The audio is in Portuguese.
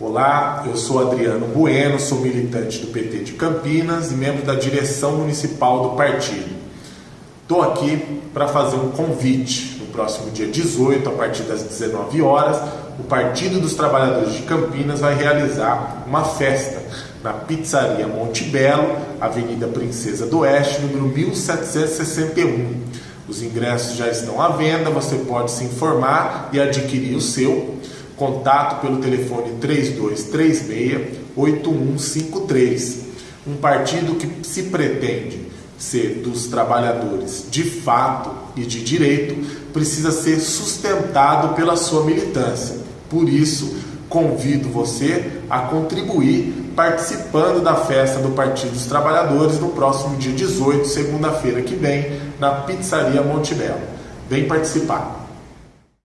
Olá, eu sou Adriano Bueno, sou militante do PT de Campinas e membro da direção municipal do partido. Estou aqui para fazer um convite. No próximo dia 18, a partir das 19 horas, o Partido dos Trabalhadores de Campinas vai realizar uma festa na Pizzaria Monte Belo, Avenida Princesa do Oeste, número 1761. Os ingressos já estão à venda, você pode se informar e adquirir o seu. Contato pelo telefone 3236-8153. Um partido que se pretende ser dos trabalhadores de fato e de direito precisa ser sustentado pela sua militância. Por isso, convido você a contribuir participando da festa do Partido dos Trabalhadores no próximo dia 18, segunda-feira que vem, na Pizzaria Montebello. Vem participar!